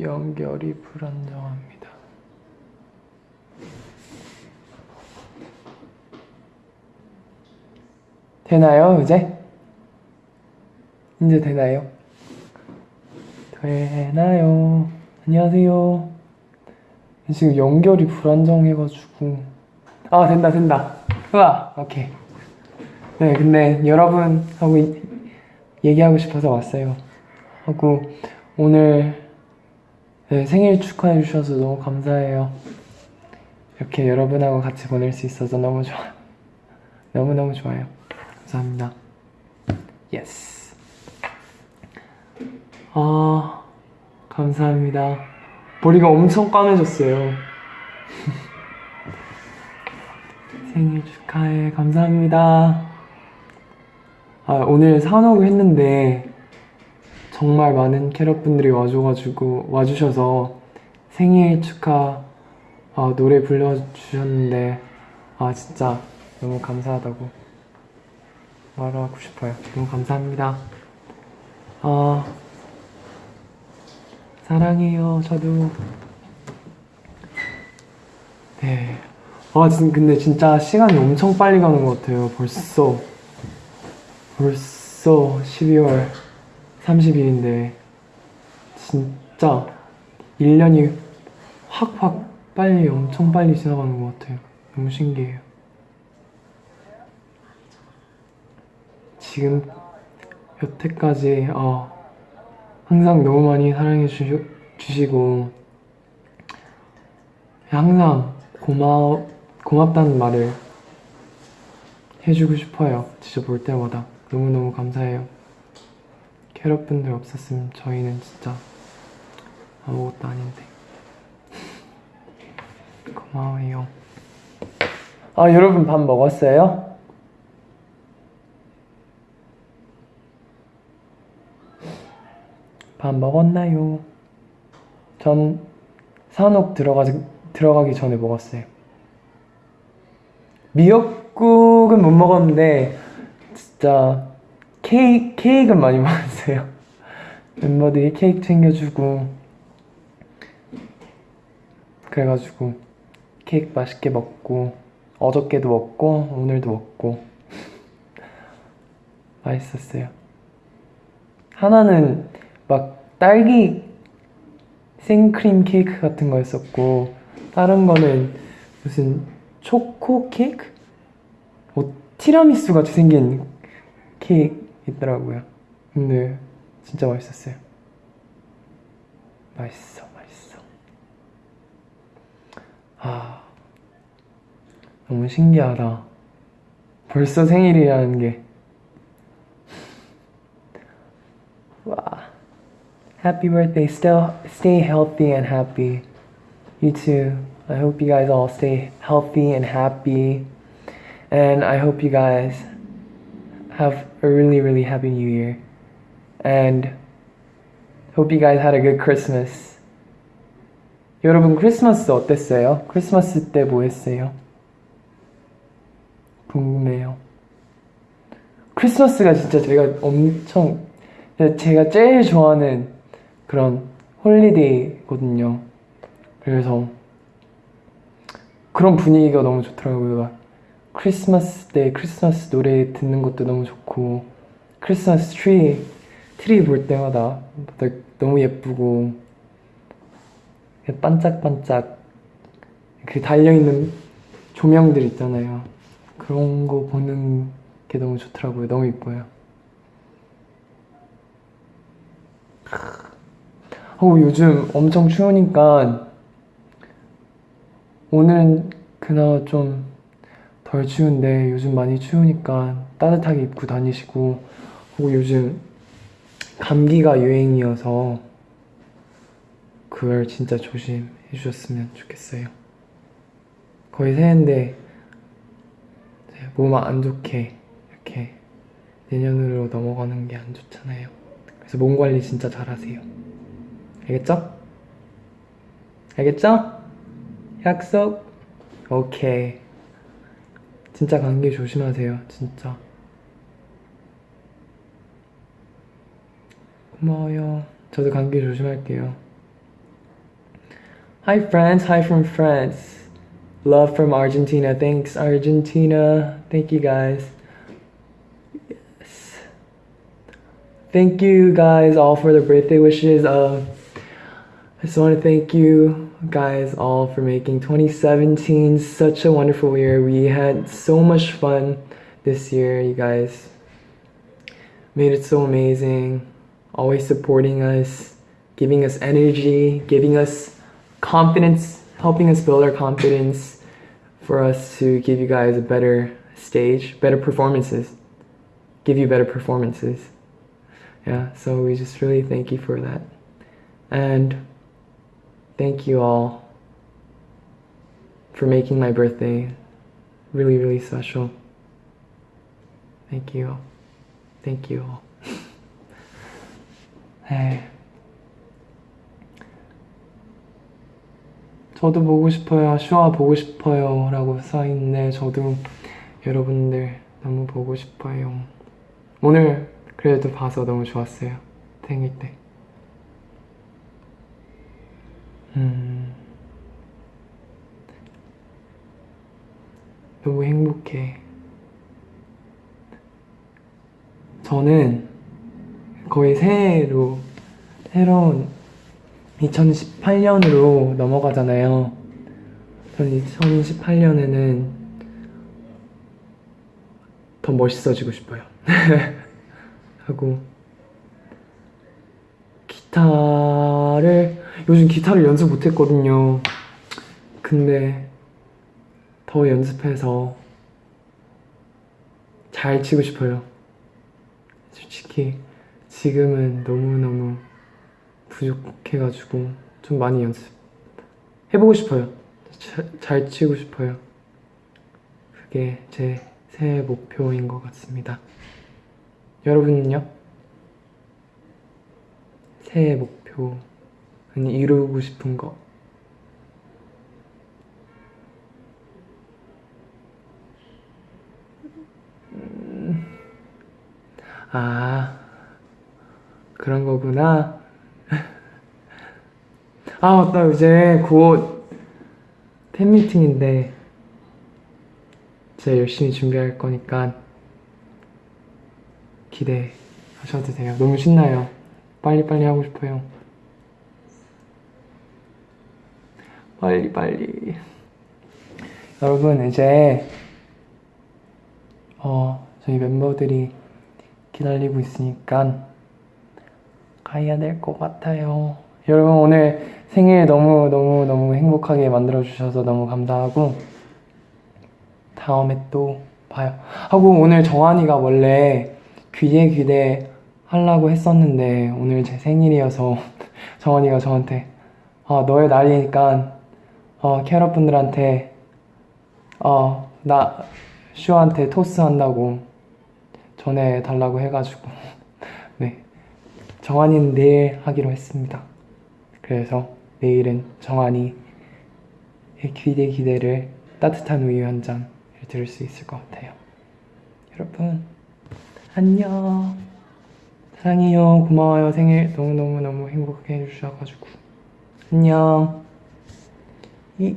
연결이 불안정합니다. 되나요, 이제? 이제 되나요? 되나요? 안녕하세요. 지금 연결이 불안정해가지고. 아, 된다, 된다. 우와, 오케이. 네, 근데 여러분하고 이- 얘기하고 싶어서 왔어요. 하고, 오늘 네, 생일 축하해 주셔서 너무 감사해요. 이렇게 여러분하고 같이 보낼 수 있어서 너무 좋아요. 너무너무 좋아요. 감사합니다. Yes. 아, 감사합니다. 머리가 엄청 까매졌어요. 생일 축하해. 감사합니다. 아, 오늘 산옥을 했는데 정말 많은 캐럿분들이 와줘가지고 와주셔서 생일 축하 아, 노래 불러주셨는데 아 진짜 너무 감사하다고 말하고 싶어요. 너무 감사합니다. 아 사랑해요. 저도 네. 아 진, 근데 진짜 시간이 엄청 빨리 가는 것 같아요. 벌써 벌써 12월 30일인데 진짜 1년이 확확 빨리 엄청 빨리 지나가는 것 같아요. 너무 신기해요. 지금 여태까지 어, 항상 너무 많이 사랑해 주시, 주시고 항상 고마워 고맙다는 말을 해주고 싶어요. 진짜 볼 때마다 너무너무 감사해요. 캐럿분들 없었으면 저희는 진짜 아무것도 아닌데 고마워요 아 여러분 밥 먹었어요? 밥 먹었나요? 전 산옥 들어가지, 들어가기 전에 먹었어요 미역국은 못 먹었는데 진짜 케이크, 케이크는 많이 먹었어요. 멤버들이 케이크 챙겨주고, 그래가지고, 케이크 맛있게 먹고, 어저께도 먹고, 오늘도 먹고, 맛있었어요. 하나는 막 딸기 생크림 케이크 같은 거였었고, 다른 거는 무슨 초코 케이크? 뭐 티라미수 같이 생긴 케이크 있더라고요. 근데 진짜 맛있었어요. 맛있어, 맛있어. 아, 너무 신기하다. 벌써 생일이라는 게. 와. Happy birthday. Still stay healthy and happy. You too. I hope you guys all stay healthy and happy. And I hope you guys have a really, really happy new year. And hope you guys had a good Christmas. 여러분 크리스마스 어땠어요? 크리스마스 때 뭐 했어요? 궁금해요. 크리스마스가 진짜 제가 엄청 제가 제일 좋아하는 그런 holiday거든요. 그래서 그런 분위기가 너무 좋더라고요. 막 크리스마스 때 크리스마스 노래 듣는 것도 너무 좋고 크리스마스 트리 트리 볼 때마다 너무 예쁘고 반짝반짝 그 달려있는 조명들 있잖아요. 그런 거 보는 게 너무 좋더라고요. 너무 예뻐요. 어, 요즘 엄청 추우니까 오늘은 그나마 좀 덜 추운데 요즘 많이 추우니까 따뜻하게 입고 다니시고 그리고 요즘 감기가 유행이어서 그걸 진짜 조심해 주셨으면 좋겠어요. 거의 새해인데 몸 안 좋게 이렇게 내년으로 넘어가는 게 안 좋잖아요. 그래서 몸 관리 진짜 잘 하세요. 알겠죠? 알겠죠? 약속? 오케이. 진짜 감기 조심하세요. 진짜. 고마워요. 저도 감기 조심할게요. Hi friends, hi from France. Love from Argentina. Thanks Argentina. Thank you guys. Yes. Thank you guys all for the birthday wishes. Uh, I just want to thank you guys all for making 2017 such a wonderful year. We had so much fun this year, you guys. Made it so amazing. Always supporting us, giving us energy, giving us confidence, helping us build our confidence for us to give you guys a better stage, better performances, give you better performances. Yeah, so we just really thank you for that. And thank you all for making my birthday really, really special. Thank you. Thank you all. 네. 저도 보고 싶어요. 슈아 보고 싶어요. 라고 써있네. 저도 여러분들 너무 보고 싶어요. 오늘 그래도 봐서 너무 좋았어요. 생일 때. 음. 너무 행복해. 저는 거의 새해로, 새로운 2018년으로 넘어가잖아요. 저는 2018년에는 더 멋있어지고 싶어요. 하고, 기타를, 요즘 기타를 연습 못했거든요. 근데 더 연습해서 잘 치고 싶어요. 솔직히 지금은 너무너무 부족해가지고 좀 많이 연습 해보고 싶어요. 자- 잘 치고 싶어요. 그게 제 새해 목표인 것 같습니다. 여러분은요? 새해 목표 는 이루고 싶은 거 아, 그런 거구나. 아, 맞다. 이제 곧 팬미팅인데, 제가 열심히 준비할 거니까 기대하셔도 돼요. 너무 신나요. 빨리빨리 하고 싶어요. 빨리, 빨리. 여러분, 이제, 어, 저희 멤버들이 기다리고 있으니까 가야 될 것 같아요. 여러분 오늘 생일 너무 너무 너무 행복하게 만들어 주셔서 너무 감사하고 다음에 또 봐요. 하고 오늘 정한이가 원래 귀대 귀대 하려고 했었는데 오늘 제 생일이어서 정한이가 저한테 어, 너의 날이니까 어, 캐럿 분들한테 어, 나 슈한테 토스 한다고 전해 달라고 해가지고 네. 정한이는 내일 하기로 했습니다. 그래서 내일은 정한이의 기대 기대를 따뜻한 우유 한 잔을 들을 수 있을 것 같아요. 여러분 안녕. 사랑해요. 고마워요. 생일 너무 너무 너무 행복하게 해주셔가지고. 안녕 이